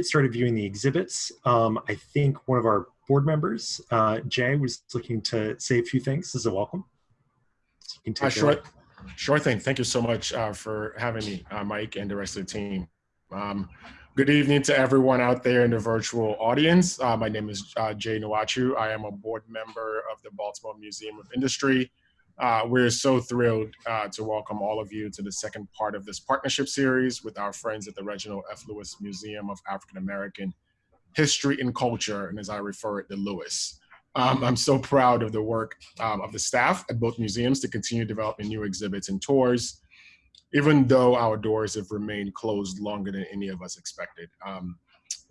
started viewing the exhibits, um, I think one of our board members, uh, Jay, was looking to say a few things as a welcome. So you can uh, sure, sure thing. Thank you so much uh, for having me, uh, Mike, and the rest of the team. Um, good evening to everyone out there in the virtual audience. Uh, my name is uh, Jay Nwachu. I am a board member of the Baltimore Museum of Industry. Uh, we're so thrilled uh, to welcome all of you to the second part of this partnership series with our friends at the Reginald F. Lewis Museum of African American History and Culture, and as I refer it, the Lewis. Um, I'm so proud of the work um, of the staff at both museums to continue developing new exhibits and tours, even though our doors have remained closed longer than any of us expected. Um,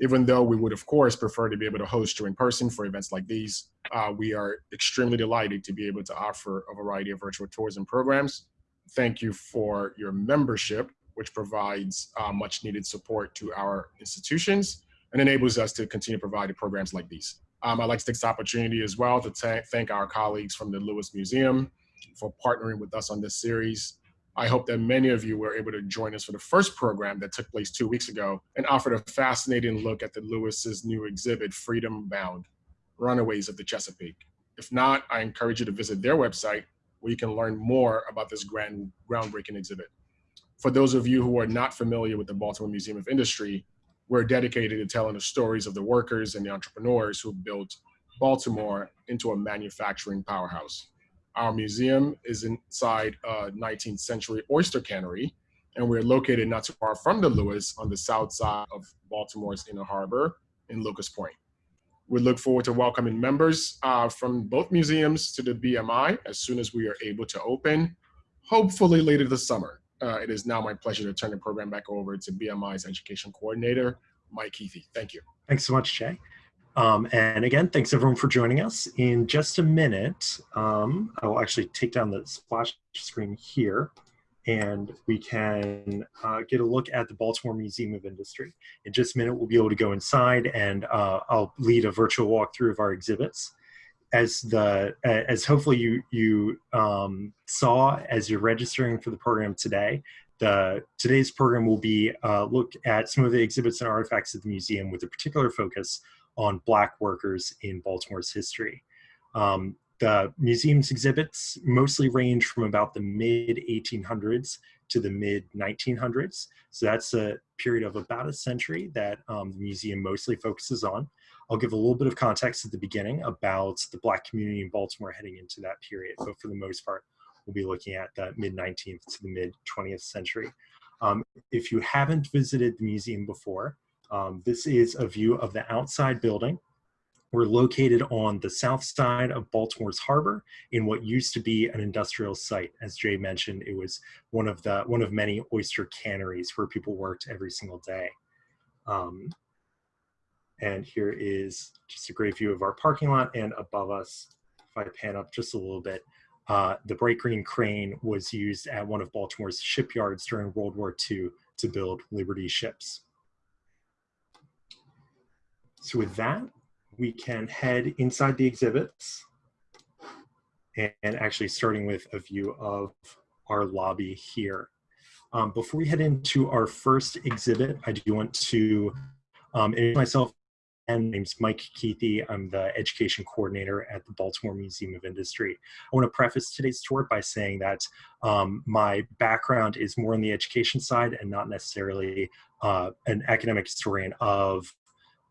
even though we would, of course, prefer to be able to host you in person for events like these, uh, we are extremely delighted to be able to offer a variety of virtual tours and programs. Thank you for your membership, which provides uh, much needed support to our institutions and enables us to continue providing programs like these. Um, I'd like to take this opportunity as well to thank our colleagues from the Lewis Museum for partnering with us on this series. I hope that many of you were able to join us for the first program that took place two weeks ago and offered a fascinating look at the Lewis's new exhibit, Freedom Bound, Runaways of the Chesapeake. If not, I encourage you to visit their website where you can learn more about this grand, groundbreaking exhibit. For those of you who are not familiar with the Baltimore Museum of Industry, we're dedicated to telling the stories of the workers and the entrepreneurs who built Baltimore into a manufacturing powerhouse. Our museum is inside a 19th century oyster cannery, and we're located not too far from the Lewis on the south side of Baltimore's Inner Harbor in Locust Point. We look forward to welcoming members uh, from both museums to the BMI as soon as we are able to open, hopefully later this summer. Uh, it is now my pleasure to turn the program back over to BMI's education coordinator, Mike Keithy. Thank you. Thanks so much, Jay. Um, and again, thanks everyone for joining us. In just a minute, um, I will actually take down the splash screen here and we can uh, get a look at the Baltimore Museum of Industry. In just a minute, we'll be able to go inside and uh, I'll lead a virtual walkthrough of our exhibits. As the as hopefully you you um, saw as you're registering for the program today, the today's program will be uh, look at some of the exhibits and artifacts at the museum with a particular focus on Black workers in Baltimore's history. Um, the museum's exhibits mostly range from about the mid 1800s to the mid 1900s. So that's a period of about a century that um, the museum mostly focuses on. I'll give a little bit of context at the beginning about the Black community in Baltimore heading into that period, but for the most part, we'll be looking at the mid 19th to the mid 20th century. Um, if you haven't visited the museum before, um, this is a view of the outside building. We're located on the south side of Baltimore's harbor in what used to be an industrial site. As Jay mentioned, it was one of the one of many oyster canneries where people worked every single day. Um, and here is just a great view of our parking lot and above us, if I pan up just a little bit, uh, the bright green crane was used at one of Baltimore's shipyards during World War II to build Liberty ships. So with that, we can head inside the exhibits and, actually starting with a view of our lobby here. Um, before we head into our first exhibit, I do want to um, introduce myself. And my name's Mike Keithy. I'm the education coordinator at the Baltimore Museum of Industry. I want to preface today's tour by saying that um, my background is more on the education side and not necessarily uh, an academic historian of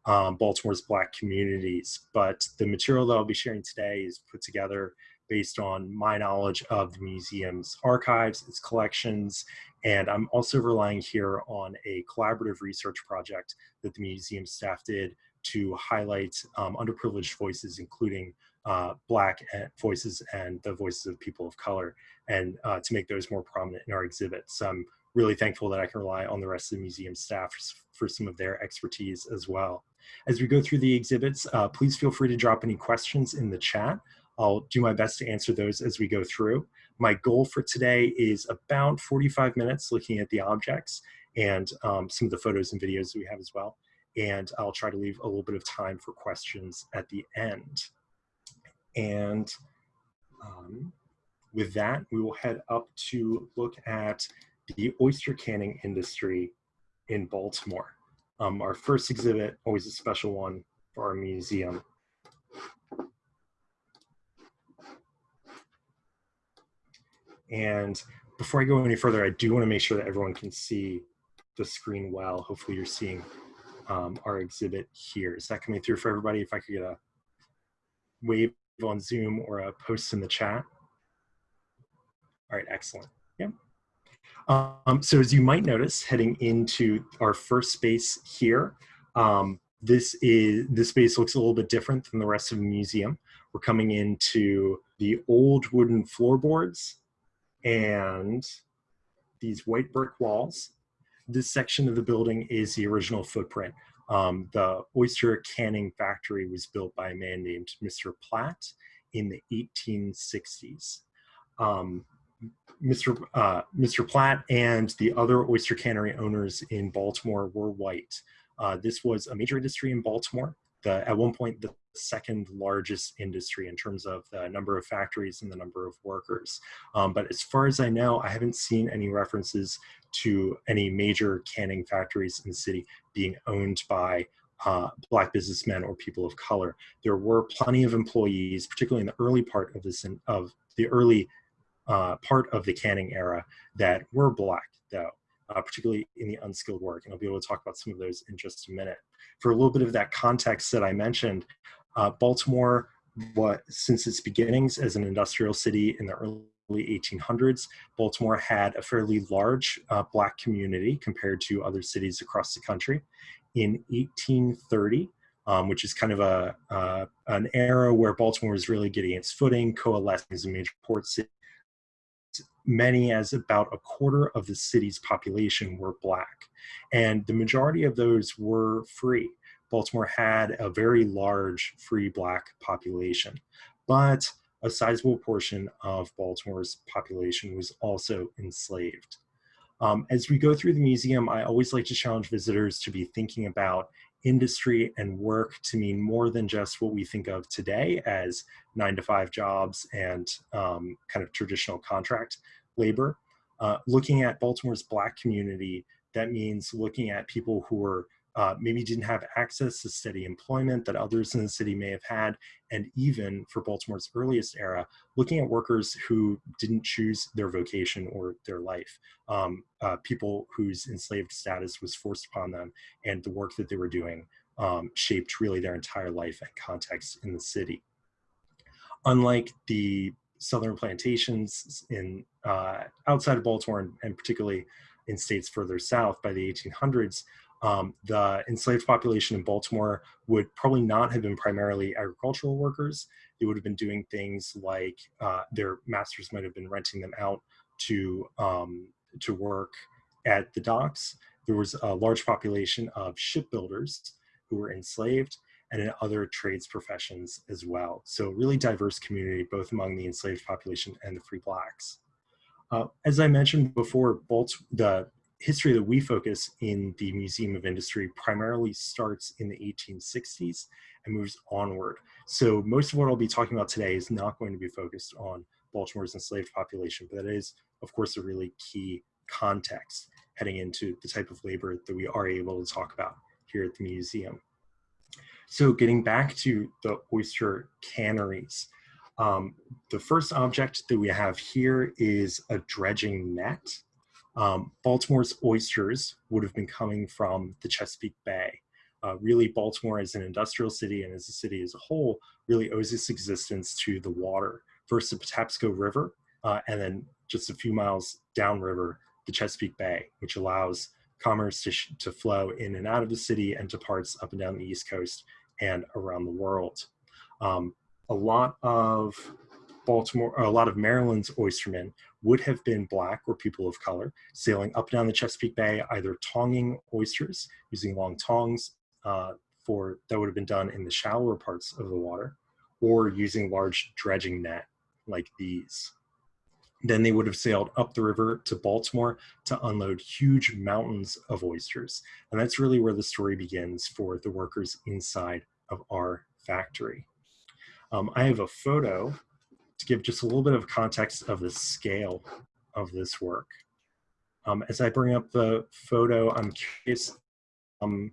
um, Baltimore's Black communities. But the material that I'll be sharing today is put together based on my knowledge of the museum's archives, its collections, and I'm also relying here on a collaborative research project that the museum staff did to highlight um, underprivileged voices, including uh, Black voices and the voices of people of color, and uh, to make those more prominent in our exhibits. So I'm really thankful that I can rely on the rest of the museum staff for some of their expertise as well. As we go through the exhibits, uh, please feel free to drop any questions in the chat. I'll do my best to answer those as we go through. My goal for today is about 45 minutes looking at the objects and um, some of the photos and videos that we have as well. And I'll try to leave a little bit of time for questions at the end. And um, with that, we will head up to look at the oyster canning industry in Baltimore. Um, our first exhibit, always a special one for our museum. And before I go any further, I do want to make sure that everyone can see the screen well. Hopefully you're seeing um, our exhibit here. Is that coming through for everybody? If I could get a wave on Zoom or a post in the chat. All right, excellent. Yeah. Um, so as you might notice, heading into our first space here, um, this is this space looks a little bit different than the rest of the museum. We're coming into the old wooden floorboards and these white brick walls. This section of the building is the original footprint. Um, the oyster canning factory was built by a man named Mr. Platt in the 1860s. Um, Mr. Uh, Mr. Platt and the other oyster cannery owners in Baltimore were white. Uh, this was a major industry in Baltimore. The, at one point, the second largest industry in terms of the number of factories and the number of workers. Um, but as far as I know, I haven't seen any references to any major canning factories in the city being owned by uh, black businessmen or people of color. There were plenty of employees, particularly in the early part of this of the early uh, part of the canning era that were black though, uh, particularly in the unskilled work. And I'll be able to talk about some of those in just a minute. For a little bit of that context that I mentioned, uh, Baltimore, what, since its beginnings as an industrial city in the early 1800s, Baltimore had a fairly large uh, black community compared to other cities across the country. In 1830, um, which is kind of a uh, an era where Baltimore was really getting its footing, coalescing as a major port city. Many as about a quarter of the city's population were black, and the majority of those were free. Baltimore had a very large free black population, but a sizable portion of Baltimore's population was also enslaved. Um, as we go through the museum, I always like to challenge visitors to be thinking about industry and work to mean more than just what we think of today as nine to five jobs and um, kind of traditional contract labor. Uh, looking at Baltimore's black community, that means looking at people who are uh, maybe didn't have access to steady employment that others in the city may have had, and even for Baltimore's earliest era, looking at workers who didn't choose their vocation or their life, um, uh, people whose enslaved status was forced upon them, and the work that they were doing um, shaped really their entire life and context in the city. Unlike the southern plantations in uh, outside of Baltimore, and, and particularly in states further south by the 1800s, um, the enslaved population in Baltimore would probably not have been primarily agricultural workers. They would have been doing things like uh, their masters might have been renting them out to, um, to work at the docks. There was a large population of shipbuilders who were enslaved and in other trades professions as well. So really diverse community, both among the enslaved population and the free blacks. Uh, as I mentioned before, Balt the history that we focus in the Museum of Industry primarily starts in the 1860s and moves onward. So most of what I'll be talking about today is not going to be focused on Baltimore's enslaved population, but that is, of course, a really key context heading into the type of labor that we are able to talk about here at the museum. So getting back to the oyster canneries, um, the first object that we have here is a dredging net. Um, Baltimore's oysters would have been coming from the Chesapeake Bay. Uh, really, Baltimore as an industrial city and as a city as a whole really owes its existence to the water. First, the Patapsco River, uh, and then just a few miles downriver, the Chesapeake Bay, which allows commerce to, to flow in and out of the city and to parts up and down the East Coast and around the world. Um, a lot of Baltimore, a lot of Maryland's oystermen would have been black or people of color, sailing up and down the Chesapeake Bay, either tonging oysters using long tongs uh, for that would have been done in the shallower parts of the water, or using large dredging net like these. Then they would have sailed up the river to Baltimore to unload huge mountains of oysters. And that's really where the story begins for the workers inside of our factory. Um, I have a photo to give just a little bit of context of the scale of this work. Um, as I bring up the photo, I'm curious, um,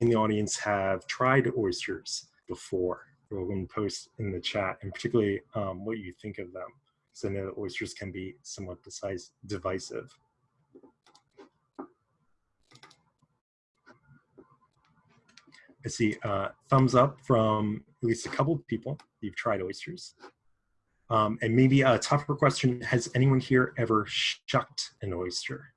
in the audience have tried oysters before? And post in the chat, and particularly um, what you think of them. So I know that oysters can be somewhat divisive. I see uh, thumbs up from at least a couple of people. You've tried oysters. Um, and maybe a tougher question, has anyone here ever shucked an oyster?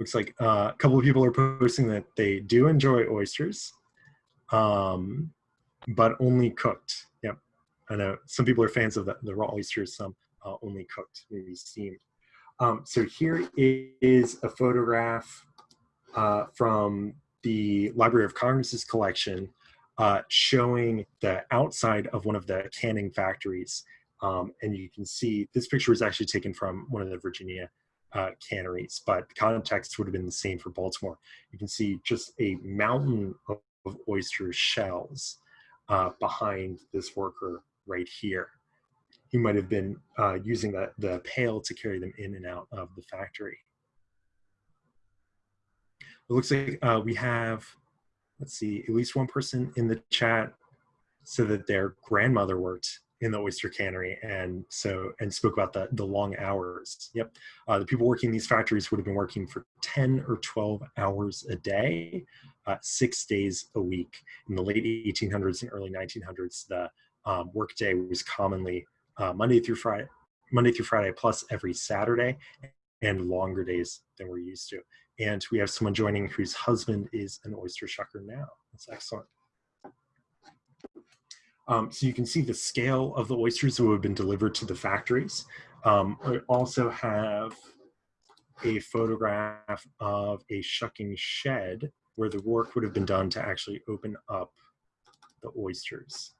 Looks like uh, a couple of people are posting that they do enjoy oysters, um, but only cooked. Yep. I know some people are fans of the, the raw oysters, some uh, only cooked, maybe steamed. Um, so here is a photograph uh, from the Library of Congress's collection uh, showing the outside of one of the canning factories. Um, and you can see this picture was actually taken from one of the Virginia uh, canneries, but the context would have been the same for Baltimore. You can see just a mountain of, of oyster shells uh, behind this worker right here. He might have been uh, using the, the pail to carry them in and out of the factory. It looks like uh, we have, let's see, at least one person in the chat so that their grandmother worked in the oyster cannery and so and spoke about the the long hours. Yep. Uh, the people working in these factories would have been working for 10 or 12 hours a day uh, six days a week. In the late 1800s and early 1900s the um, workday was commonly uh, monday through friday monday through friday plus every saturday and longer days than we're used to and we have someone joining whose husband is an oyster shucker now that's excellent um, so you can see the scale of the oysters that have been delivered to the factories. Um, I also have a photograph of a shucking shed where the work would have been done to actually open up the oysters.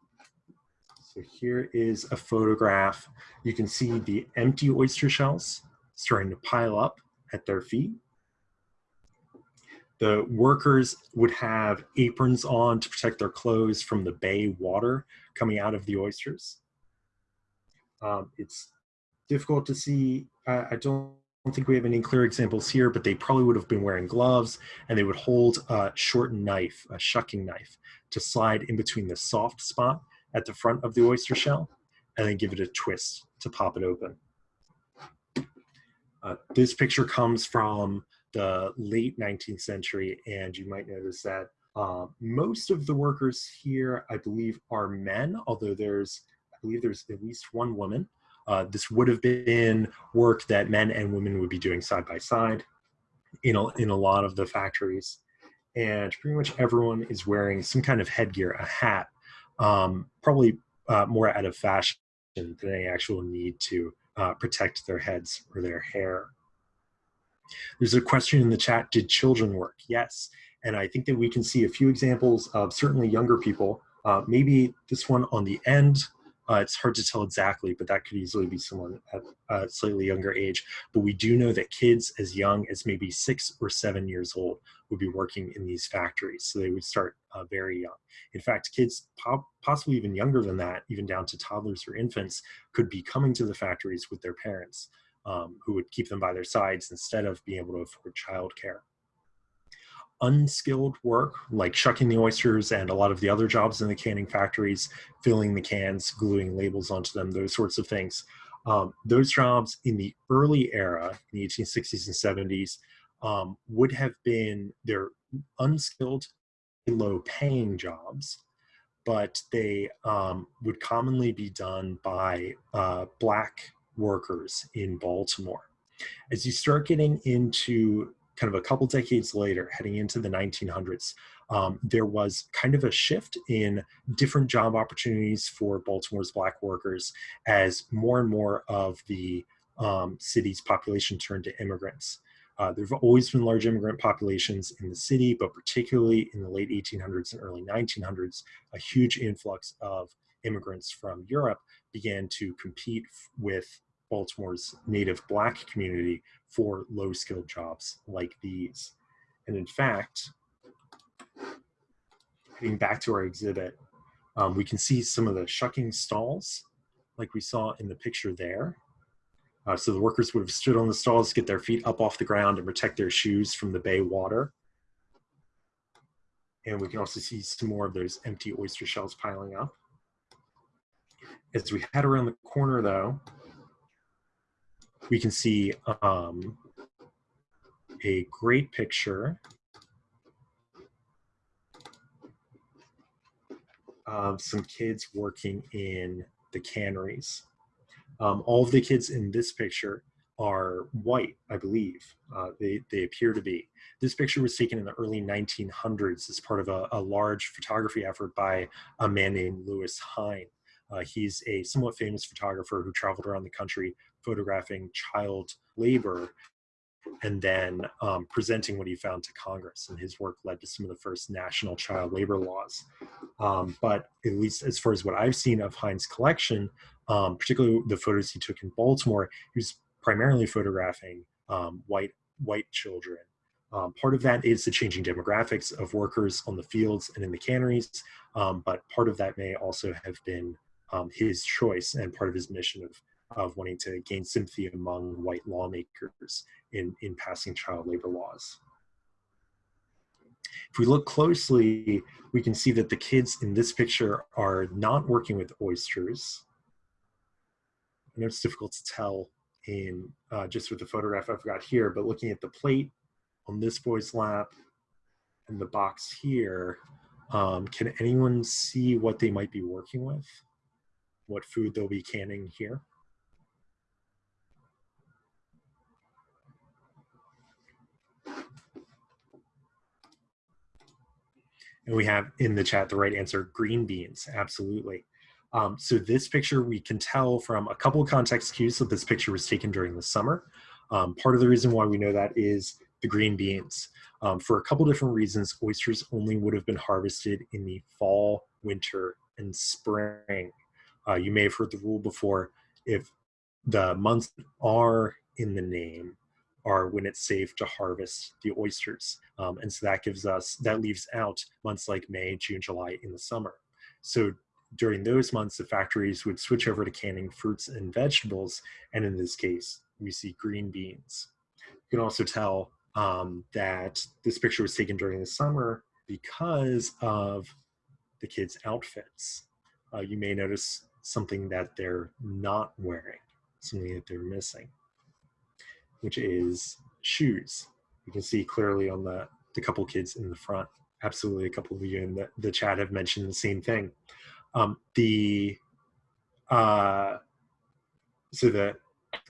So here is a photograph. You can see the empty oyster shells starting to pile up at their feet. The workers would have aprons on to protect their clothes from the bay water coming out of the oysters. Um, it's difficult to see. Uh, I don't think we have any clear examples here, but they probably would have been wearing gloves and they would hold a short knife, a shucking knife, to slide in between the soft spot at the front of the oyster shell and then give it a twist to pop it open. Uh, this picture comes from the late 19th century, and you might notice that uh, most of the workers here, I believe, are men, although there's, I believe there's at least one woman. Uh, this would have been work that men and women would be doing side by side in a, in a lot of the factories. And pretty much everyone is wearing some kind of headgear, a hat, um, probably uh, more out of fashion than any actual need to uh, protect their heads or their hair. There's a question in the chat, did children work? Yes, and I think that we can see a few examples of certainly younger people, uh, maybe this one on the end, uh, it's hard to tell exactly, but that could easily be someone at a slightly younger age. But we do know that kids as young as maybe six or seven years old would be working in these factories. So they would start uh, very young. In fact, kids po possibly even younger than that, even down to toddlers or infants, could be coming to the factories with their parents um, who would keep them by their sides instead of being able to afford childcare. Unskilled work, like shucking the oysters and a lot of the other jobs in the canning factories, filling the cans, gluing labels onto them, those sorts of things. Um, those jobs in the early era, in the 1860s and 70s, um, would have been, they're unskilled, low paying jobs, but they um, would commonly be done by uh, black workers in Baltimore. As you start getting into kind of a couple decades later, heading into the 1900s, um, there was kind of a shift in different job opportunities for Baltimore's black workers as more and more of the um, city's population turned to immigrants. Uh, there have always been large immigrant populations in the city, but particularly in the late 1800s and early 1900s, a huge influx of immigrants from Europe began to compete with Baltimore's native black community for low skilled jobs like these. And in fact, heading back to our exhibit, Um, we can see some of the shucking stalls like we saw in the picture there. Uh, so the workers would have stood on the stalls, get their feet up off the ground and protect their shoes from the bay water. And we can also see some more of those empty oyster shells piling up. As we head around the corner though, we can see um, a great picture of some kids working in the canneries. Um, all of the kids in this picture are white, I believe. Uh, they, they appear to be. This picture was taken in the early 1900s as part of a, a large photography effort by a man named Lewis Hine. Uh, he's a somewhat famous photographer who traveled around the country photographing child labor and then um, presenting what he found to Congress. And his work led to some of the first national child labor laws. Um, but at least as far as what I've seen of Hine's collection, um, particularly the photos he took in Baltimore, he was primarily photographing um, white white children. Um, part of that is the changing demographics of workers on the fields and in the canneries, um, but part of that may also have been his choice and part of his mission of of wanting to gain sympathy among white lawmakers in, in passing child labor laws. If we look closely, we can see that the kids in this picture are not working with oysters. Know it's difficult to tell in uh, just with the photograph I've got here, but looking at the plate on this boy's lap and the box here, um, can anyone see what they might be working with? What food they'll be canning here? And we have in the chat the right answer, green beans, absolutely. Um, so this picture, we can tell from a couple of context cues that this picture was taken during the summer. Um, part of the reason why we know that is the green beans. Um, for a couple different reasons, oysters only would have been harvested in the fall, winter, and spring. Uh, you may have heard the rule before, if the months are in the name, are when it's safe to harvest the oysters. Um, and so that gives us, that leaves out months like May, June, July in the summer. So during those months, the factories would switch over to canning fruits and vegetables. And in this case, we see green beans. You can also tell um, that this picture was taken during the summer because of the kids' outfits. Uh, you may notice something that they're not wearing, something that they're missing which is shoes. You can see clearly on the, the couple kids in the front. Absolutely, a couple of you in the, the chat have mentioned the same thing. Um, the uh, so the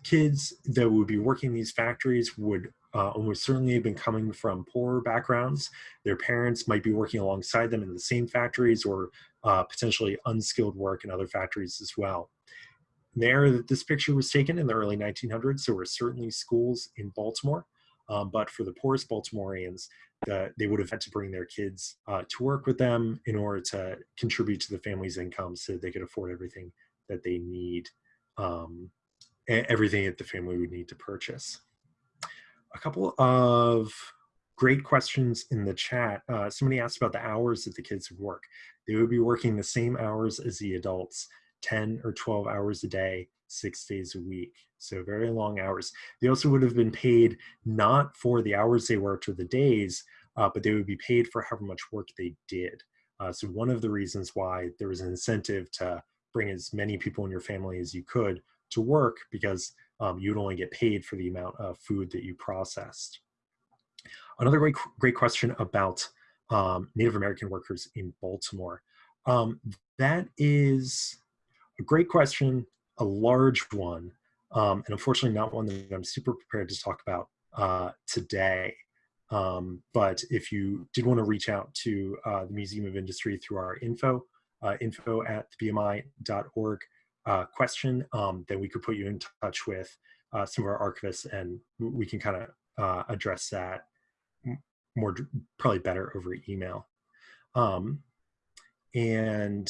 kids that would be working these factories would uh, almost certainly have been coming from poorer backgrounds. Their parents might be working alongside them in the same factories or uh, potentially unskilled work in other factories as well there this picture was taken in the early 1900s. There were certainly schools in Baltimore, um, but for the poorest Baltimoreans, the, they would have had to bring their kids uh, to work with them in order to contribute to the family's income so they could afford everything that they need, um, everything that the family would need to purchase. A couple of great questions in the chat. Uh, somebody asked about the hours that the kids would work. They would be working the same hours as the adults. 10 or 12 hours a day, six days a week. So very long hours. They also would have been paid not for the hours they worked or the days, uh, but they would be paid for however much work they did. Uh, so one of the reasons why there was an incentive to bring as many people in your family as you could to work because um, you'd only get paid for the amount of food that you processed. Another great, great question about um, Native American workers in Baltimore. Um, that is a great question, a large one, um, and unfortunately not one that I'm super prepared to talk about uh, today. Um, but if you did want to reach out to uh, the Museum of Industry through our info, uh, info at bmi.org uh, question, um, then we could put you in touch with uh, some of our archivists and we can kind of uh, address that more, probably better over email. Um, and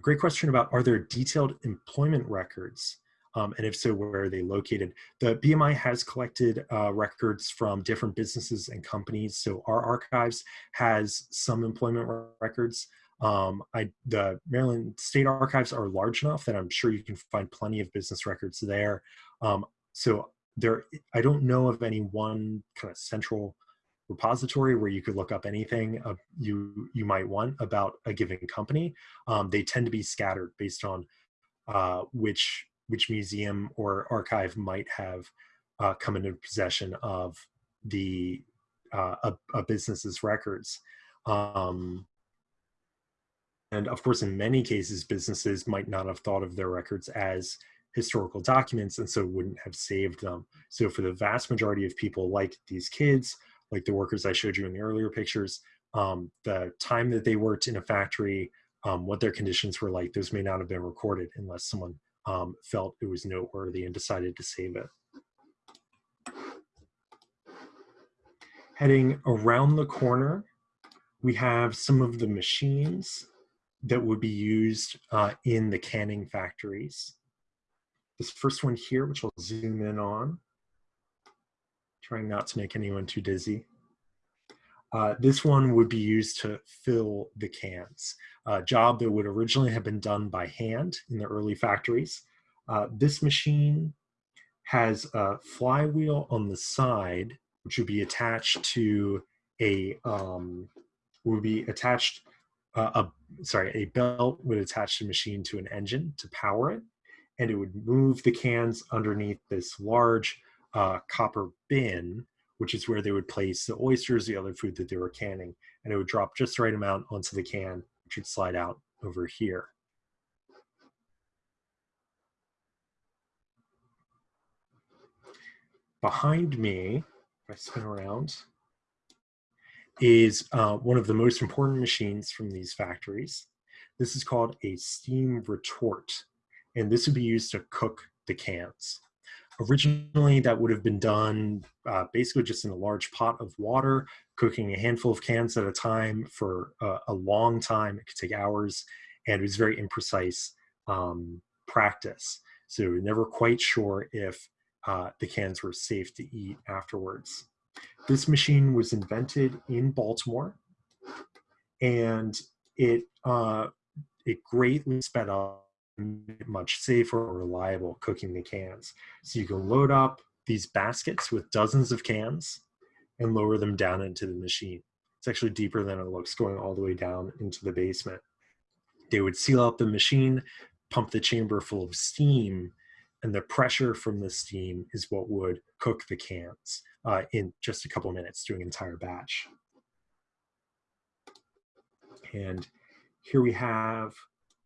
great question about are there detailed employment records? Um, and if so, where are they located? The BMI has collected uh, records from different businesses and companies. So our archives has some employment records. Um, I, the Maryland State Archives are large enough that I'm sure you can find plenty of business records there. Um, so there, I don't know of any one kind of central repository where you could look up anything uh, you you might want about a given company. Um, they tend to be scattered based on uh, which which museum or archive might have uh, come into possession of the uh, a, a, business's records. Um, and of course, in many cases, businesses might not have thought of their records as historical documents and so wouldn't have saved them. So for the vast majority of people like these kids, like the workers I showed you in the earlier pictures, um, the time that they worked in a factory, um, what their conditions were like, those may not have been recorded unless someone um, felt it was noteworthy and decided to save it. Heading around the corner, we have some of the machines that would be used uh, in the canning factories. This first one here, which I'll zoom in on, trying not to make anyone too dizzy. Uh, this one would be used to fill the cans, a job that would originally have been done by hand in the early factories. Uh, this machine has a flywheel on the side, which would be attached to a, um, would be attached uh, a sorry a belt would attach the machine to an engine to power it and it would move the cans underneath this large uh, copper bin which is where they would place the oysters the other food that they were canning and it would drop just the right amount onto the can which would slide out over here behind me if i spin around is uh, one of the most important machines from these factories. This is called a steam retort, and this would be used to cook the cans. Originally, that would have been done uh, basically just in a large pot of water, cooking a handful of cans at a time for uh, a long time. It could take hours, and it was very imprecise um, practice. So we are never quite sure if uh, the cans were safe to eat afterwards. This machine was invented in Baltimore, and it uh, it greatly sped up much safer or reliable cooking the cans. So you can load up these baskets with dozens of cans and lower them down into the machine. It's actually deeper than it looks, going all the way down into the basement. They would seal up the machine, pump the chamber full of steam, and the pressure from the steam is what would cook the cans uh, in just a couple minutes doing an entire batch. And here we have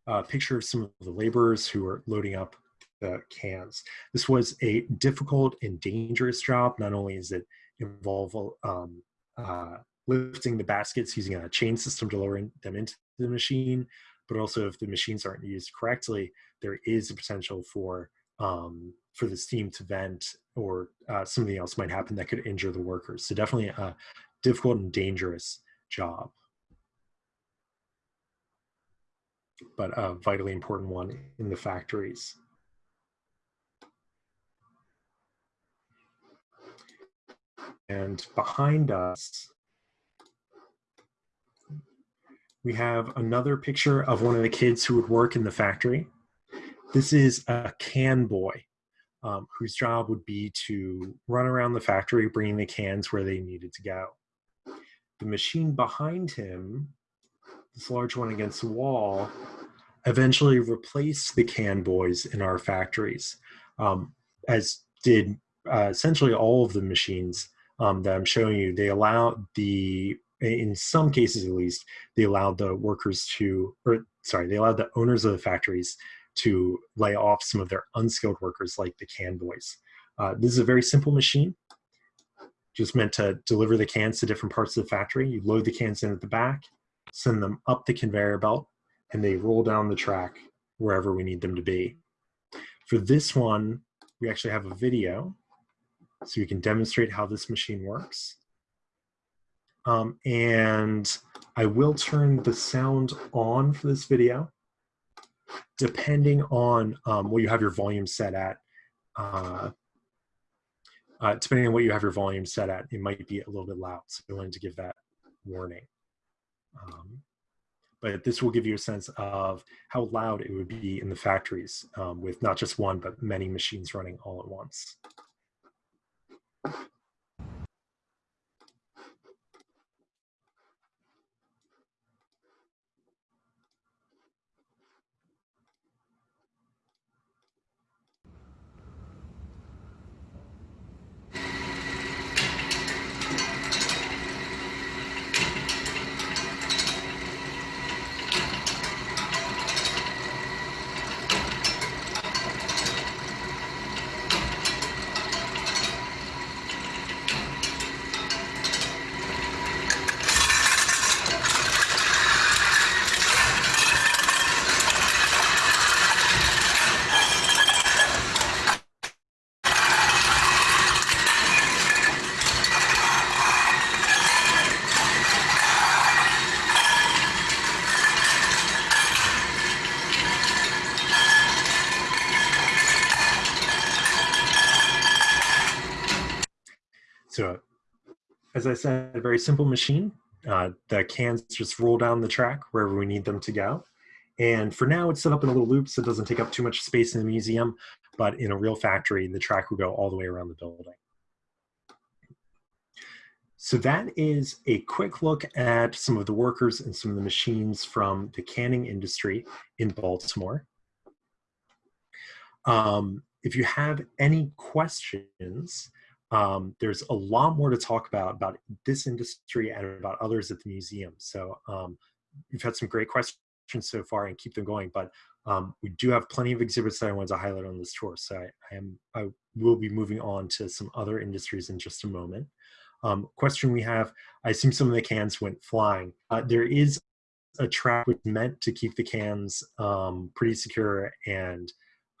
a picture of some of the laborers who are loading up the cans. This was a difficult and dangerous job. Not only is it involve um, uh, lifting the baskets using a chain system to lower them into the machine, but also if the machines aren't used correctly, there is a potential for um, for the steam to vent or uh, something else might happen that could injure the workers. So definitely a difficult and dangerous job. But a vitally important one in the factories. And behind us, we have another picture of one of the kids who would work in the factory. This is a can boy um, whose job would be to run around the factory bringing the cans where they needed to go. The machine behind him, this large one against the wall, eventually replaced the can boys in our factories, um, as did uh, essentially all of the machines um, that I'm showing you. They allow the, in some cases at least, they allowed the workers to, or sorry, they allowed the owners of the factories to lay off some of their unskilled workers like the can boys. Uh, this is a very simple machine, just meant to deliver the cans to different parts of the factory. You load the cans in at the back, send them up the conveyor belt, and they roll down the track wherever we need them to be. For this one, we actually have a video so we can demonstrate how this machine works. Um, and I will turn the sound on for this video depending on um, what you have your volume set at, uh, uh, depending on what you have your volume set at, it might be a little bit loud. So I wanted to give that warning. Um, but this will give you a sense of how loud it would be in the factories um, with not just one, but many machines running all at once. So as I said, a very simple machine. Uh, the cans just roll down the track wherever we need them to go. And for now, it's set up in a little loop, so it doesn't take up too much space in the museum, but in a real factory, the track will go all the way around the building. So that is a quick look at some of the workers and some of the machines from the canning industry in Baltimore. Um, if you have any questions, um, there's a lot more to talk about about this industry and about others at the museum. So um, you've had some great questions so far and keep them going, but um, we do have plenty of exhibits that I wanted to highlight on this tour. So I, I, am I will be moving on to some other industries in just a moment. Um, question we have, I assume some of the cans went flying. Uh, there is a track which meant to keep the cans um, pretty secure and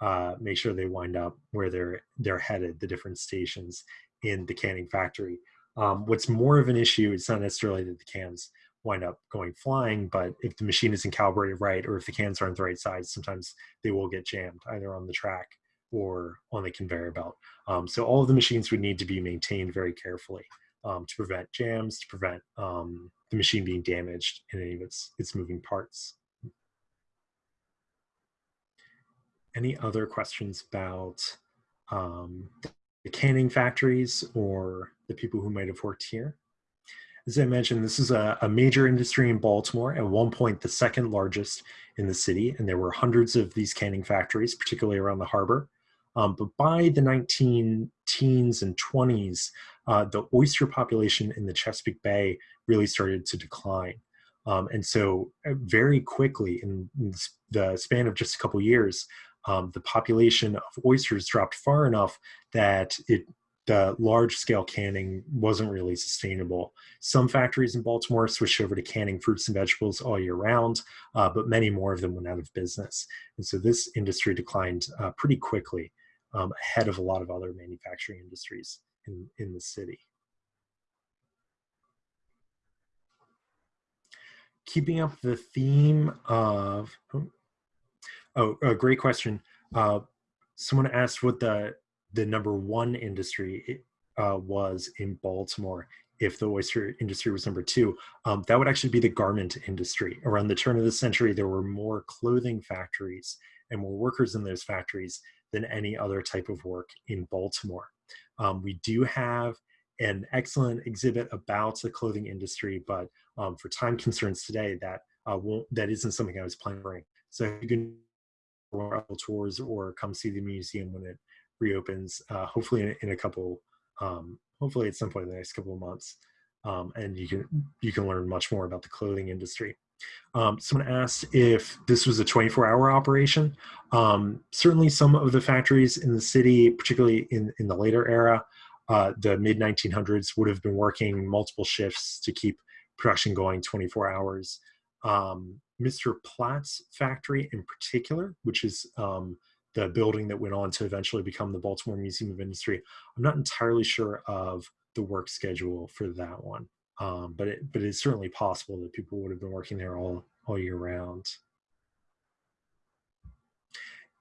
uh, make sure they wind up where they're they're headed, the different stations in the canning factory. Um, what's more of an issue is not necessarily that the cans wind up going flying, but if the machine isn't calibrated right or if the cans aren't the right size, sometimes they will get jammed either on the track or on the conveyor belt. Um, so all of the machines would need to be maintained very carefully um, to prevent jams, to prevent um, the machine being damaged in any of its, its moving parts. Any other questions about um, the canning factories or the people who might have worked here. As I mentioned, this is a, a, major industry in Baltimore, at one point the second largest in the city, and there were hundreds of these canning factories, particularly around the harbor. Um, but by the 19 teens and 20s, uh, the oyster population in the Chesapeake Bay really started to decline. Um, and so uh, very quickly, in the span of just a couple years, um, the population of oysters dropped far enough that it the large scale canning wasn't really sustainable. Some factories in Baltimore switched over to canning fruits and vegetables all year round, uh, but many more of them went out of business. And so this industry declined uh, pretty quickly um, ahead of a lot of other manufacturing industries in, in the city. Keeping up the theme of, oh, Oh, a great question. Uh, someone asked what the the number one industry uh, was in Baltimore if the oyster industry was number two. Um, that would actually be the garment industry. Around the turn of the century, there were more clothing factories and more workers in those factories than any other type of work in Baltimore. Um, we do have an excellent exhibit about the clothing industry, but um, for time concerns today, that uh, won't, that isn't something I was planning. So you can or tours or come see the museum when it reopens, uh, hopefully in, in, a couple, um, hopefully at some point in the next couple of months. Um, and you can, you can learn much more about the clothing industry. Um, someone asked if this was a 24 hour operation. Um, certainly some of the factories in the city, particularly in, in the later era, uh, the mid 1900s would have been working multiple shifts to keep production going 24 hours. Um, Mr. Platt's factory in particular, which is um, the building that went on to eventually become the Baltimore Museum of Industry. I'm not entirely sure of the work schedule for that one, um, but it, but it's certainly possible that people would have been working there all all year round.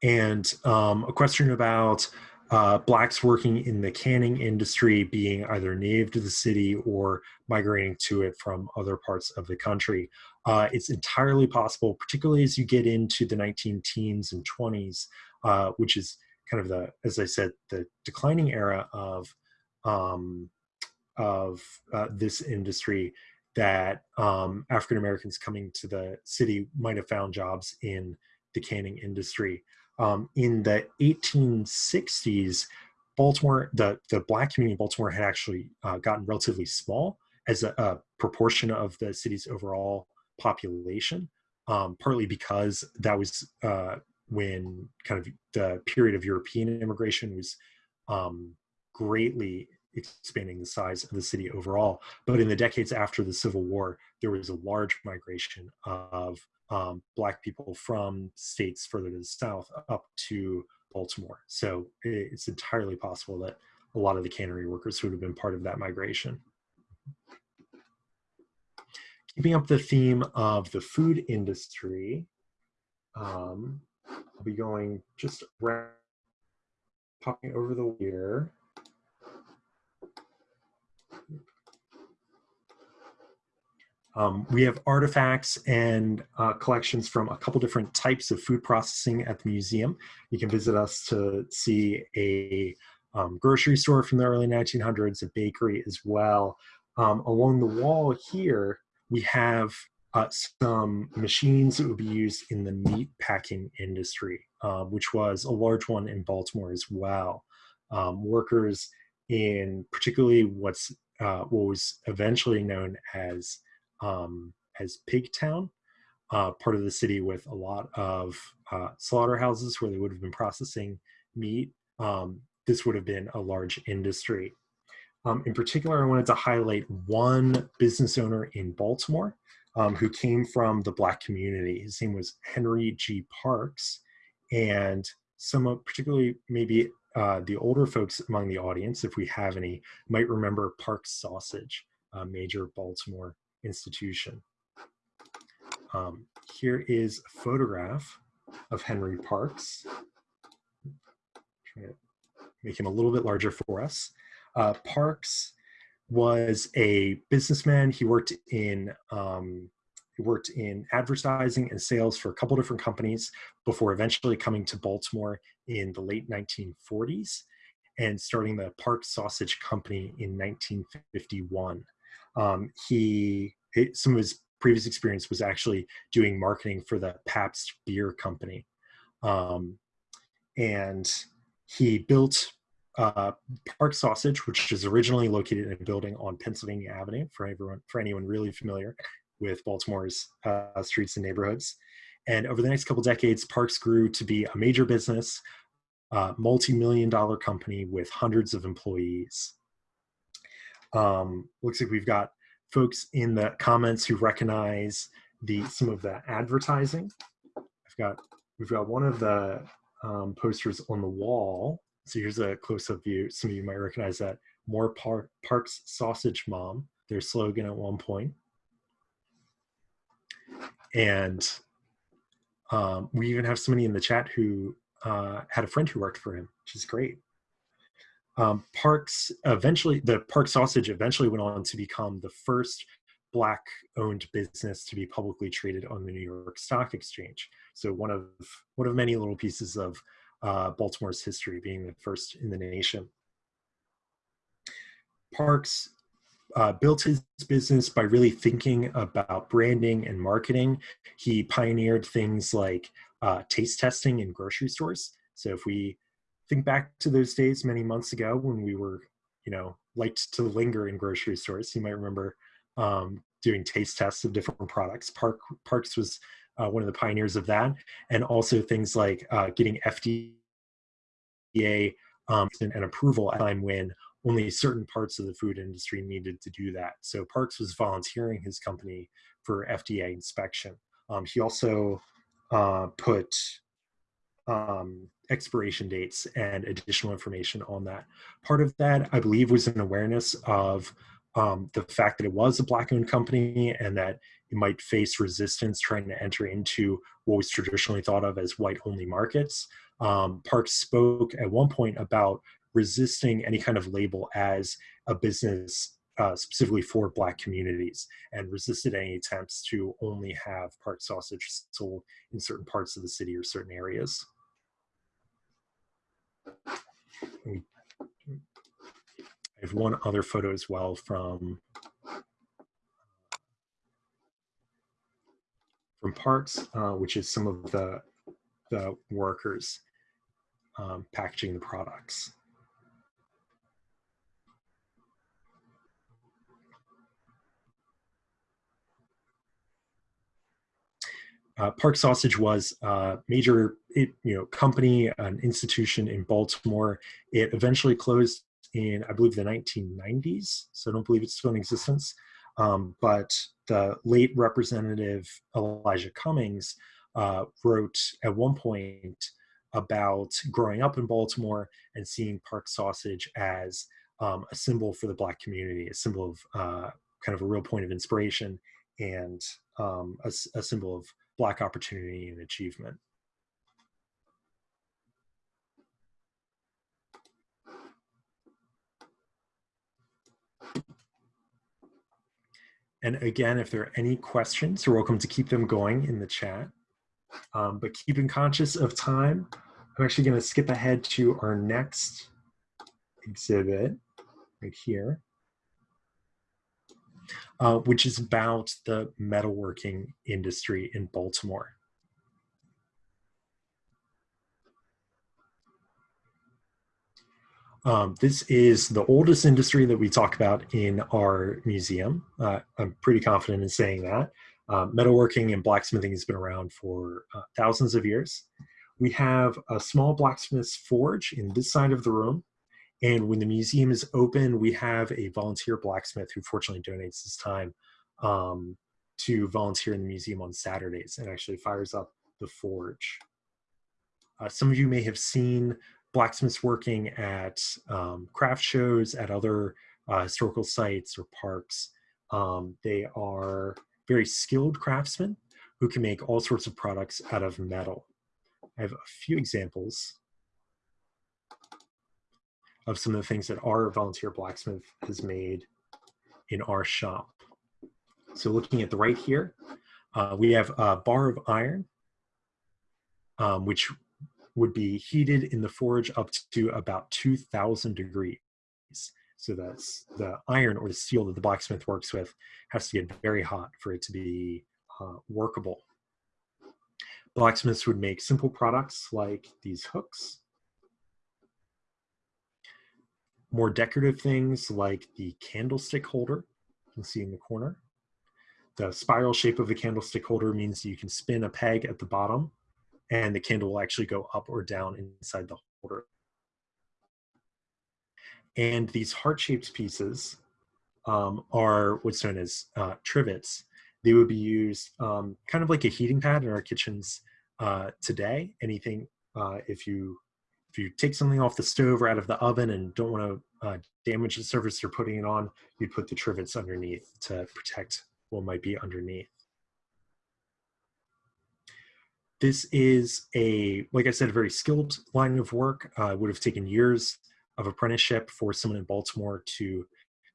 And um, a question about uh, blacks working in the canning industry being either native to the city or migrating to it from other parts of the country. Uh, it's entirely possible, particularly as you get into the 19 teens and 20s, uh, which is kind of the, as I said, the declining era of um, of uh, this industry that um, African Americans coming to the city might have found jobs in the canning industry. Um, in the 1860s, Baltimore, the, the black community in Baltimore had actually uh, gotten relatively small as a, a, proportion of the city's overall population, um, partly because that was uh, when kind of the period of European immigration was um, greatly expanding the size of the city overall. But in the decades after the Civil War, there was a large migration of um, Black people from states further to the south up to Baltimore. So it's entirely possible that a lot of the cannery workers would have been part of that migration. Keeping up the theme of the food industry, um, I'll be going just popping over the here. Um, we have artifacts and uh, collections from a couple different types of food processing at the museum. You can visit us to see a um, grocery store from the early 1900s, a bakery as well. Um, along the wall here, we have uh, some machines that would be used in the meat packing industry, uh, which was a large one in Baltimore as well. Um, workers in particularly what's uh, what was eventually known as um, as Pigtown, uh, part of the city with a lot of uh, slaughterhouses where they would have been processing meat. Um, this would have been a large industry. Um, in particular, I wanted to highlight one business owner in Baltimore um, who came from the Black community. His name was Henry G. Parks, and some particularly maybe uh, the older folks among the audience, if we have any, might remember Parks Sausage, a major Baltimore institution. Um, here is a photograph of Henry Parks. Try to make him a little bit larger for us. Uh, Parks was a businessman. He worked in um, he worked in advertising and sales for a couple different companies before eventually coming to Baltimore in the late 1940s and starting the Park Sausage Company in 1951. Um, he some of his previous experience was actually doing marketing for the Pabst Beer Company, um, and he built uh, Park Sausage, which is originally located in a building on Pennsylvania Avenue. For everyone, for anyone really familiar with Baltimore's uh, streets and neighborhoods, and over the next couple decades, Parks grew to be a major business, uh, multi-million dollar company with hundreds of employees. Um, looks like we've got folks in the comments who recognize the some of the advertising. I've got we've got one of the um, posters on the wall. So here's a close-up view. Some of you might recognize that. More Par Parks Sausage Mom, their slogan at one point. And um, we even have somebody in the chat who uh, had a friend who worked for him, which is great. Um, Parks eventually, the Park Sausage eventually went on to become the first black owned business to be publicly traded on the New York Stock Exchange. So one of one of many little pieces of uh, Baltimore's history being the first in the nation. Parks uh, built his business by really thinking about branding and marketing. He pioneered things like uh, taste testing in grocery stores. So if we think back to those days many months ago when we were, you know, liked to linger in grocery stores. You might remember um, doing taste tests of different products. Park Parks was uh, one of the pioneers of that, and also things like uh, getting FDA um, and, approval at a time when only certain parts of the food industry needed to do that. So Parks was volunteering his company for FDA inspection. Um, he also uh, put um, expiration dates and additional information on that. Part of that, I believe, was an awareness of um, the fact that it was a black owned company and that it might face resistance trying to enter into what was traditionally thought of as white only markets. Um, Parks spoke at one point about resisting any kind of label as a business uh, specifically for Black communities and resisted any attempts to only have Park sausage sold in certain parts of the city or certain areas. I have one other photo as well from from Parks, uh, which is some of the the workers um, packaging the products. Uh, Park Sausage was a major it, you know, company, an institution in Baltimore. It eventually closed in, I believe, the 1990s, so I don't believe it's still in existence. Um, but the late Representative Elijah Cummings uh, wrote at one point about growing up in Baltimore and seeing Park Sausage as um, a symbol for the Black community, a symbol of uh, kind of a real point of inspiration and um, a, a symbol of Black opportunity and achievement. And again, if there are any questions, you're welcome to keep them going in the chat. Um, but keeping conscious of time, I'm actually going to skip ahead to our next exhibit right here uh, which is about the metalworking industry in Baltimore. Um, this is the oldest industry that we talk about in our museum. Uh, I'm pretty confident in saying that. Uh, metalworking and blacksmithing has been around for uh, thousands of years. We have a small blacksmith's forge in this side of the room and when the museum is open, we have a volunteer blacksmith who fortunately donates his time um, to volunteer in the museum on Saturdays and actually fires up the forge. Uh, some of you may have seen blacksmiths working at um, craft shows, at other uh, historical sites or parks. Um, they are very skilled craftsmen who can make all sorts of products out of metal. I have a few examples of some of the things that our volunteer blacksmith has made in our shop. So looking at the right here, uh, we have a bar of iron, um, which would be heated in the forge up to about 2000 degrees. So that's the iron or the steel that the blacksmith works with has to get very hot for it to be uh, workable. Blacksmiths would make simple products like these hooks more decorative things like the candlestick holder you can see in the corner. The spiral shape of the candlestick holder means you can spin a peg at the bottom and the candle will actually go up or down inside the holder. And these heart-shaped pieces um, are what's known as uh, trivets. They would be used um, kind of like a heating pad in our kitchens uh, today. Anything, uh, if you if you take something off the stove or out of the oven and don't want to uh, damage the surface you're putting it on, you'd put the trivets underneath to protect what might be underneath. This is a, like I said, a very skilled line of work. Uh, would have taken years of apprenticeship for someone in Baltimore to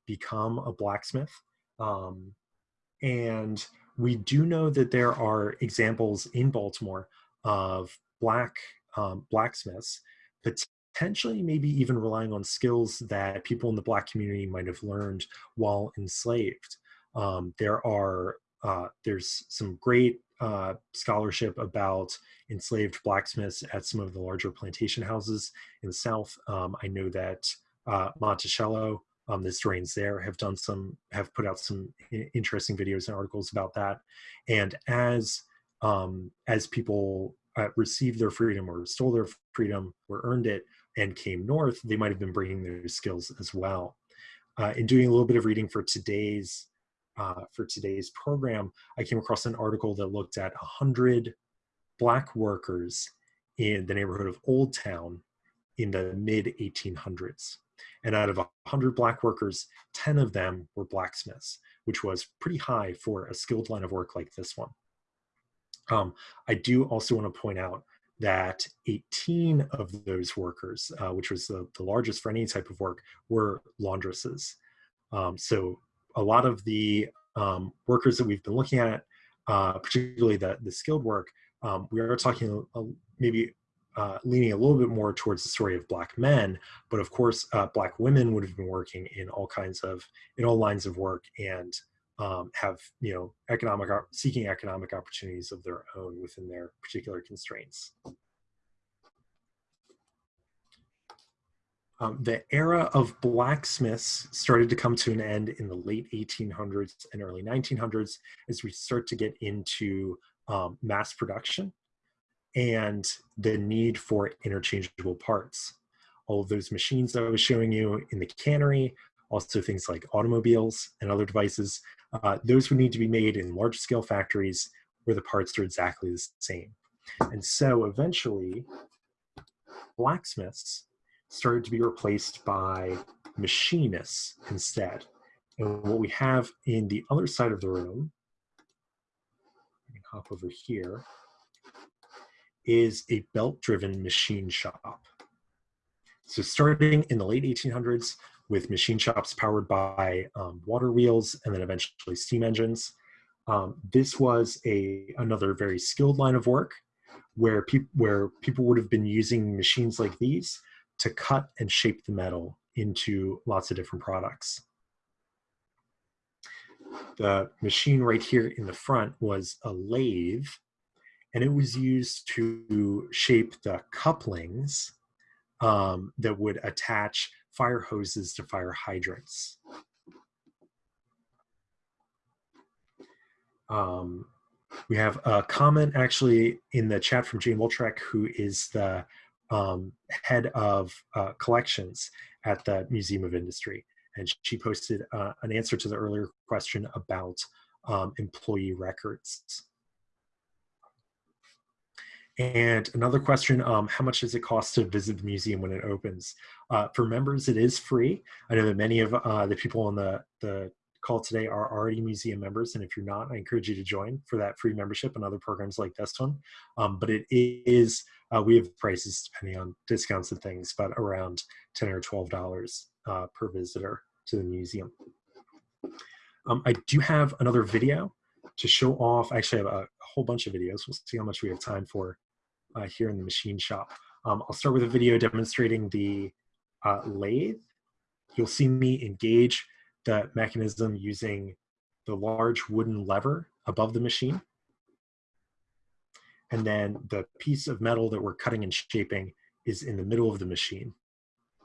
become a blacksmith. Um, and we do know that there are examples in Baltimore of black um, blacksmiths potentially maybe even relying on skills that people in the black community might have learned while enslaved. Um, there are uh, there's some great uh, scholarship about enslaved blacksmiths at some of the larger plantation houses in the South. Um, I know that uh, Monticello, um, historians there, have done some, have put out some interesting videos and articles about that. And as um, as people uh, received their freedom or stole their freedom or earned it and came north, they might have been bringing their skills as well. Uh, in doing a little bit of reading for today's uh, for today's program, I came across an article that looked at 100 black workers in the neighborhood of Old Town in the mid 1800s. And out of 100 black workers, 10 of them were blacksmiths, which was pretty high for a skilled line of work like this one. Um, I do also want to point out that 18 of those workers, uh, which was the, the largest for any type of work, were laundresses. Um, so a lot of the um, workers that we've been looking at, uh, particularly the, the skilled work, um, we are talking maybe uh, leaning a little bit more towards the story of black men, but of course, uh, black women would have been working in all kinds of, in all lines of work and um, have, you know, economic, seeking economic opportunities of their own within their particular constraints. Um, the era of blacksmiths started to come to an end in the late 1800s and early 1900s as we start to get into um, mass production and the need for interchangeable parts. All of those machines that I was showing you in the cannery, also things like automobiles and other devices, uh, those would need to be made in large scale factories where the parts are exactly the same. And so eventually, blacksmiths started to be replaced by machinists instead. And what we have in the other side of the room, I can hop over here, is a belt-driven machine shop. So starting in the late 1800s with machine shops powered by um, water wheels and then eventually steam engines, um, this was a another very skilled line of work where, pe where people would have been using machines like these to cut and shape the metal into lots of different products. The machine right here in the front was a lathe and it was used to shape the couplings um, that would attach fire hoses to fire hydrants. Um, we have a comment actually in the chat from Jane Woltrek, who is the um, head of uh, collections at the Museum of Industry. And she posted uh, an answer to the earlier question about um, employee records. And another question, um, how much does it cost to visit the museum when it opens? Uh, for members, it is free. I know that many of uh, the people on the, the call today are already museum members. And if you're not, I encourage you to join for that free membership and other programs like this one. Um, but it is, uh, we have prices depending on discounts and things, but around 10 or $12 uh, per visitor to the museum. Um, I do have another video to show off, I actually I have a whole bunch of videos. We'll see how much we have time for uh, here in the machine shop. Um, I'll start with a video demonstrating the uh, lathe. You'll see me engage the mechanism using the large wooden lever above the machine. And then the piece of metal that we're cutting and shaping is in the middle of the machine.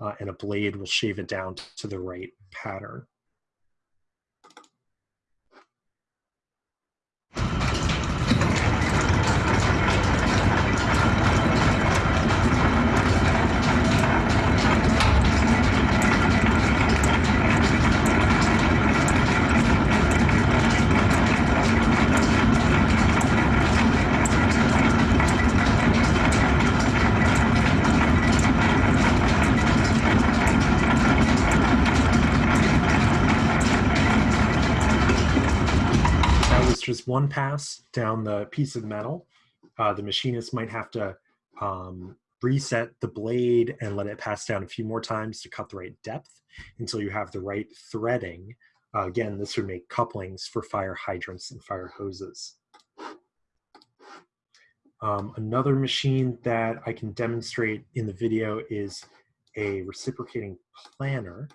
Uh, and a blade will shave it down to the right pattern. Just one pass down the piece of metal. Uh, the machinist might have to um, reset the blade and let it pass down a few more times to cut the right depth until you have the right threading. Uh, again, this would make couplings for fire hydrants and fire hoses. Um, another machine that I can demonstrate in the video is a reciprocating planer.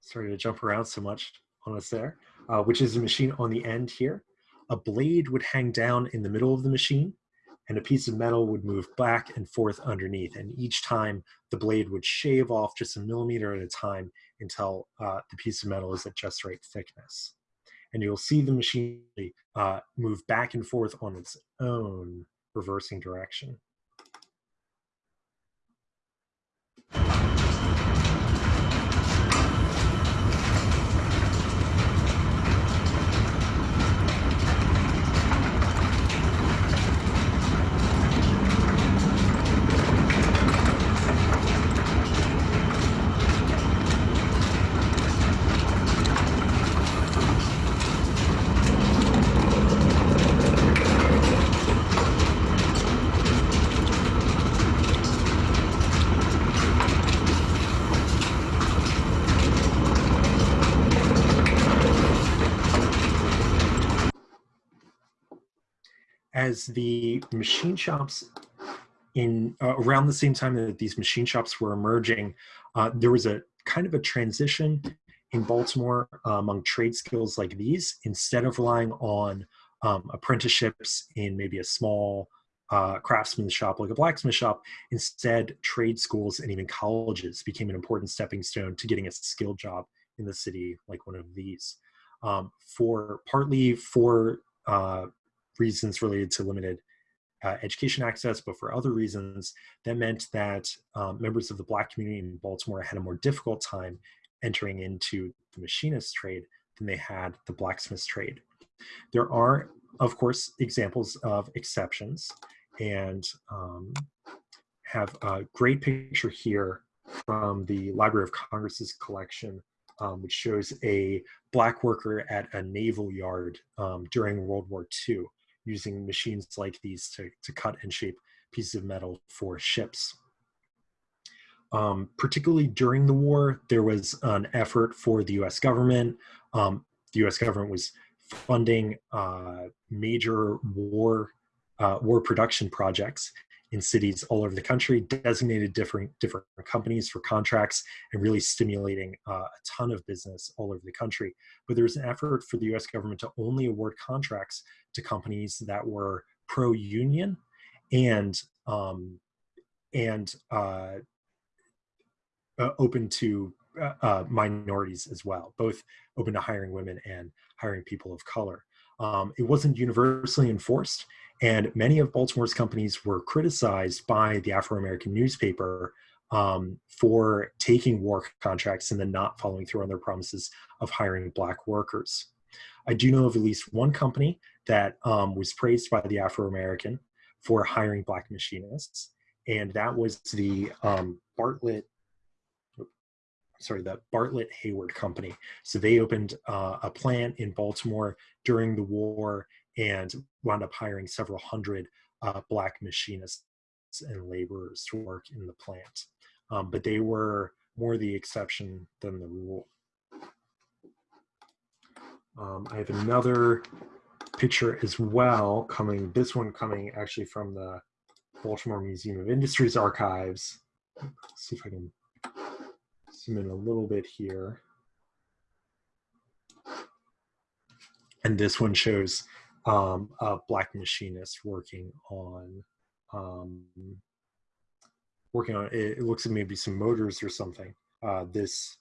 Sorry to jump around so much on us there uh, which is a machine on the end here. A blade would hang down in the middle of the machine and a piece of metal would move back and forth underneath. And each time the blade would shave off just a millimeter at a time until uh, the piece of metal is at just right thickness. And you'll see the machine uh, move back and forth on its own reversing direction. As the machine shops in uh, around the same time that these machine shops were emerging, uh, there was a kind of a transition in Baltimore uh, among trade skills like these. Instead of relying on um, apprenticeships in maybe a small uh, craftsman shop like a blacksmith shop, instead trade schools and even colleges became an important stepping stone to getting a skilled job in the city like one of these. Um, for partly for uh, reasons related to limited uh, education access, but for other reasons, that meant that um, members of the Black community in Baltimore had a more difficult time entering into the machinist trade than they had the blacksmith trade. There are, of course, examples of exceptions, and um, have a great picture here from the Library of Congress's collection, um, which shows a black worker at a naval yard um, during World War II using machines like these to, to cut and shape pieces of metal for ships. Um, particularly during the war, there was an effort for the US government. Um, the US government was funding uh, major war, uh, war production projects in cities all over the country, designated different, different companies for contracts and really stimulating uh, a ton of business all over the country. But there was an effort for the US government to only award contracts to companies that were pro-union and um, and uh, uh, open to uh, uh, minorities as well, both open to hiring women and hiring people of color. Um, it wasn't universally enforced, and many of Baltimore's companies were criticized by the Afro-American newspaper um, for taking war contracts and then not following through on their promises of hiring black workers. I do know of at least one company that um, was praised by the Afro-American for hiring black machinists, and that was the um, Bartlett, sorry, the Bartlett Hayward Company. So they opened uh, a plant in Baltimore during the war and wound up hiring several hundred uh, black machinists and laborers to work in the plant. Um, but they were more the exception than the rule. Um, I have another picture as well coming, this one coming actually from the Baltimore Museum of Industries archives. Let's see if I can zoom in a little bit here. And this one shows um, a black machinist working on um, working on it, it looks like maybe some motors or something. Uh, this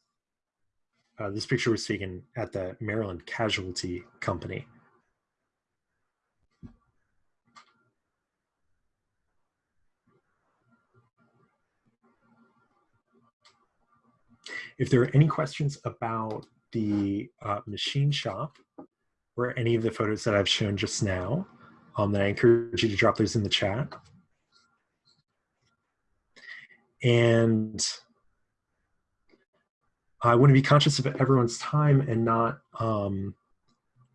uh, this picture was taken at the Maryland Casualty Company. If there are any questions about the uh, machine shop, or any of the photos that I've shown just now, um, then I encourage you to drop those in the chat. And I want to be conscious of everyone's time and not um,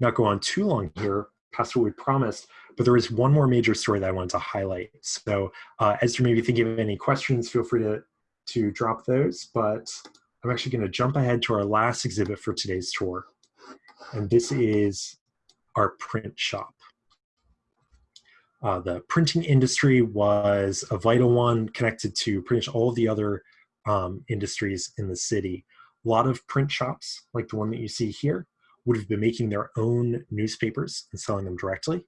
not go on too long here past what we promised, but there is one more major story that I wanted to highlight. So uh, as you may be thinking of any questions, feel free to, to drop those, but I'm actually gonna jump ahead to our last exhibit for today's tour and this is our print shop. Uh, the printing industry was a vital one connected to pretty much all of the other um, industries in the city. A lot of print shops, like the one that you see here, would have been making their own newspapers and selling them directly,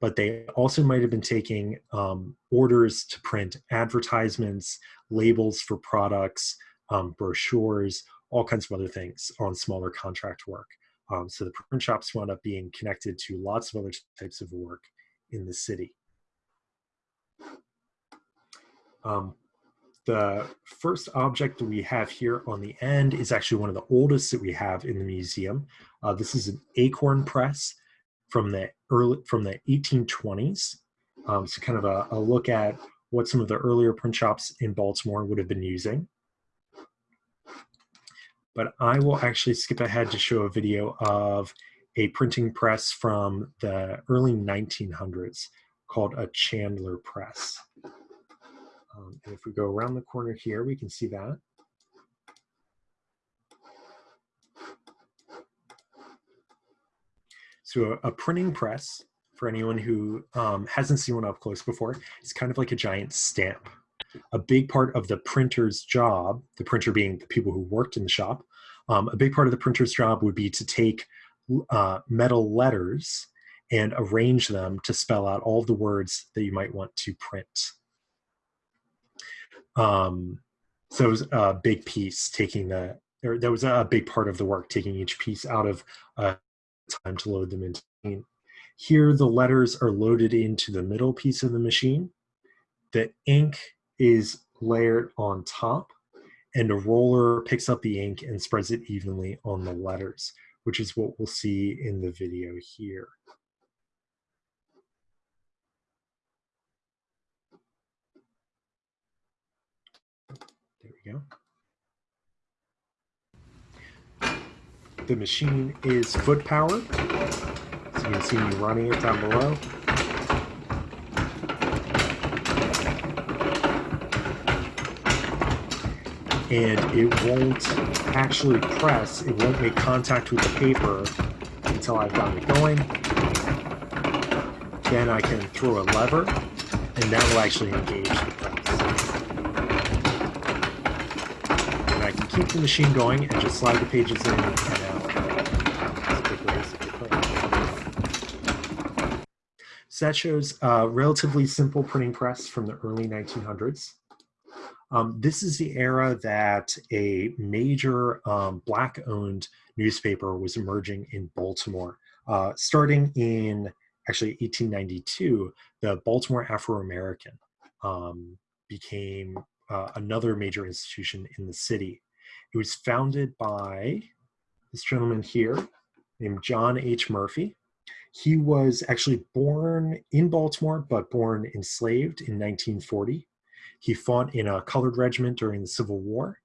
but they also might have been taking um, orders to print advertisements, labels for products, um, brochures, all kinds of other things on smaller contract work. Um, so the print shops wound up being connected to lots of other types of work in the city. Um, the first object that we have here on the end is actually one of the oldest that we have in the museum. Uh, this is an acorn press from the early from the 1820s. Um, so kind of a, a look at what some of the earlier print shops in Baltimore would have been using but I will actually skip ahead to show a video of a printing press from the early 1900s called a Chandler press. Um, and if we go around the corner here, we can see that. So a, a printing press for anyone who um, hasn't seen one up close before, it's kind of like a giant stamp. A big part of the printer's job, the printer being the people who worked in the shop, um, a big part of the printer's job would be to take uh, metal letters and arrange them to spell out all the words that you might want to print. Um, so it was a big piece taking the, or that was a big part of the work, taking each piece out of uh, time to load them into. Here, the letters are loaded into the middle piece of the machine. The ink is layered on top, and a roller picks up the ink and spreads it evenly on the letters, which is what we'll see in the video here. There we go. The machine is foot powered. So you can see me running it down below. And it won't actually press, it won't make contact with the paper until I've got it going. Then I can throw a lever and that will actually engage the press. And I can keep the machine going and just slide the pages in and out. So that shows a relatively simple printing press from the early 1900s. Um, this is the era that a major um, black-owned newspaper was emerging in Baltimore. Uh, starting in actually 1892, the Baltimore Afro-American um, became uh, another major institution in the city. It was founded by this gentleman here named John H. Murphy. He was actually born in Baltimore, but born enslaved in 1940. He fought in a colored regiment during the Civil War.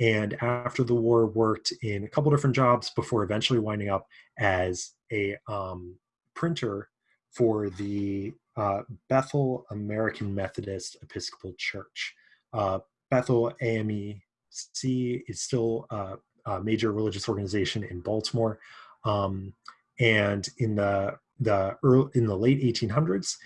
And after the war, worked in a couple different jobs before eventually winding up as a um, printer for the uh, Bethel African Methodist Episcopal Church. Uh, Bethel AMEC is still a, a, major religious organization in Baltimore. Um, and in the the early, in the late 1800s,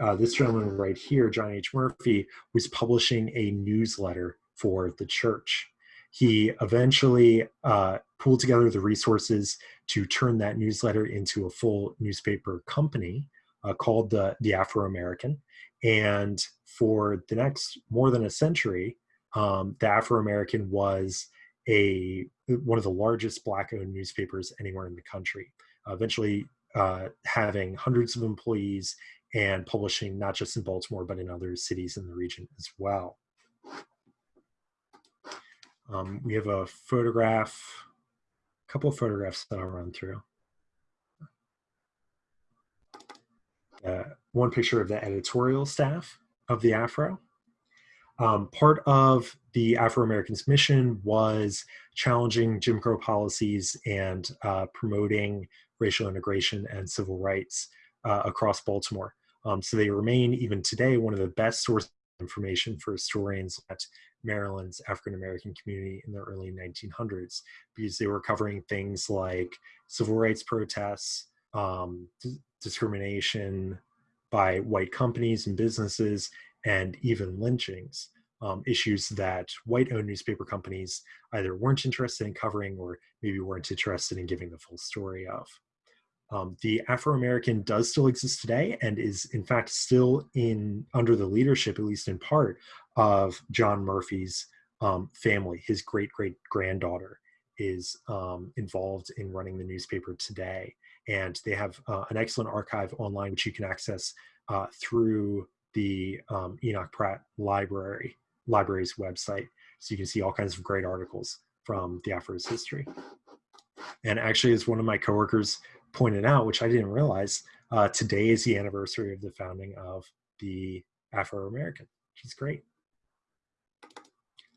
uh, this gentleman right here, John H. Murphy, was publishing a newsletter for the church. He eventually uh, pulled together the resources to turn that newsletter into a full newspaper company uh, called the, the Afro-American. And for the next more than a century, um, the Afro-American was a one of the largest black-owned newspapers anywhere in the country. Eventually, uh, having hundreds of employees and publishing not just in Baltimore but in other cities in the region as well. Um, we have a photograph, a couple of photographs that I'll run through. Uh, one picture of the editorial staff of the Afro. Um, part of the Afro-Americans mission was challenging Jim Crow policies and uh, promoting racial integration and civil rights uh, across Baltimore. Um, so they remain, even today, one of the best sources of information for historians at Maryland's African-American community in the early 1900s, because they were covering things like civil rights protests, um, discrimination by white companies and businesses, and even lynchings, um, issues that white-owned newspaper companies either weren't interested in covering or maybe weren't interested in giving the full story of. Um, the Afro-American does still exist today and is in fact still in under the leadership, at least in part, of John Murphy's um, family. His great-great-granddaughter is um, involved in running the newspaper today. And they have uh, an excellent archive online, which you can access uh, through the um, Enoch Pratt Library, library's website. So you can see all kinds of great articles from the Afro's history. And actually, as one of my coworkers pointed out, which I didn't realize, uh, today is the anniversary of the founding of the Afro-American, which is great.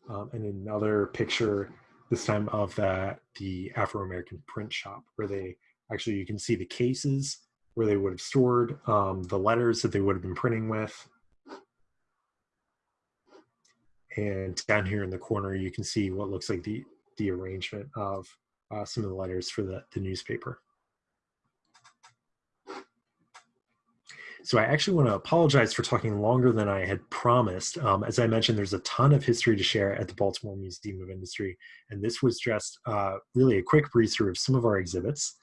Um, and another picture, this time of the, the Afro-American print shop, where they actually, you can see the cases where they would have stored um, the letters that they would have been printing with. And down here in the corner, you can see what looks like the, the arrangement of uh, some of the letters for the, the newspaper. So I actually want to apologize for talking longer than I had promised. Um, as I mentioned, there's a ton of history to share at the Baltimore Museum of Industry, and this was just uh, really a quick breeze through of some of our exhibits.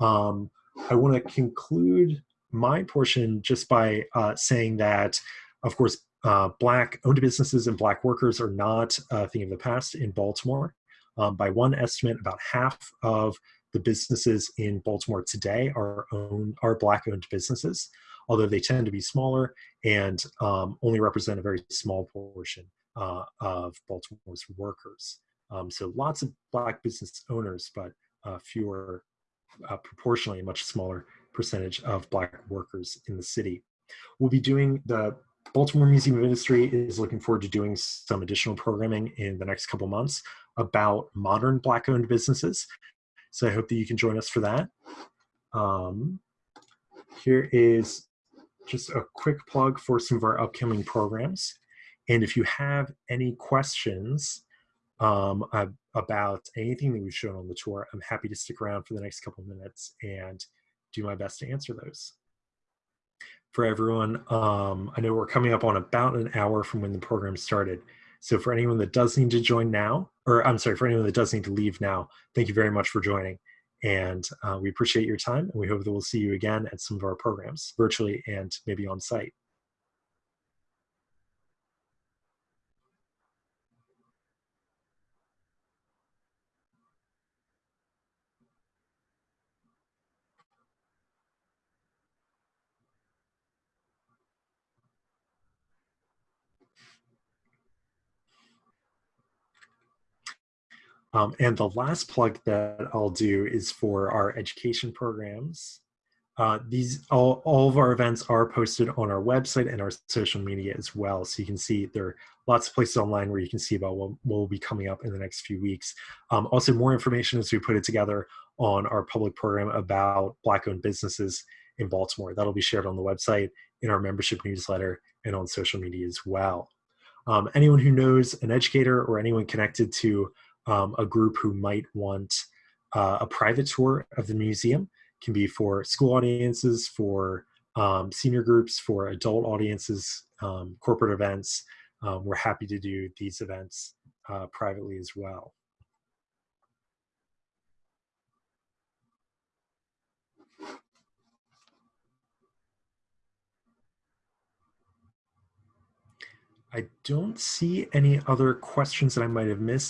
Um, I want to conclude my portion just by uh, saying that, of course, uh, Black owned businesses and Black workers are not a thing of the past in Baltimore. Um, by one estimate, about half of the businesses in Baltimore today are owned are Black owned businesses, although they tend to be smaller and um, only represent a very small portion uh, of Baltimore's workers. Um, so lots of Black business owners, but uh, fewer, uh, proportionally a much smaller percentage of Black workers in the city. We'll be doing the Baltimore Museum of Industry is looking forward to doing some additional programming in the next couple months about modern Black owned businesses. So I hope that you can join us for that. Um, here is just a quick plug for some of our upcoming programs. And if you have any questions um, about anything that we've shown on the tour, I'm happy to stick around for the next couple of minutes and do my best to answer those. For everyone, um, I know we're coming up on about an hour from when the program started. So for anyone that does need to join now, or I'm sorry, for anyone that does need to leave now, thank you very much for joining. And uh, we appreciate your time and we hope that we'll see you again at some of our programs virtually and maybe on site. Um, and the last plug that I'll do is for our education programs. Uh, these all, all of our events are posted on our website and our social media as well. So you can see there are lots of places online where you can see about what, what will be coming up in the next few weeks. Um, also more information as we put it together on our public program about black owned businesses in Baltimore. That'll be shared on the website, in our membership newsletter, and on social media as well. Um, anyone who knows an educator or anyone connected to um, a group who might want uh, a private tour of the museum can be for school audiences, for um, senior groups, for adult audiences, um, corporate events. Um, we're happy to do these events uh, privately as well. I don't see any other questions that I might have missed.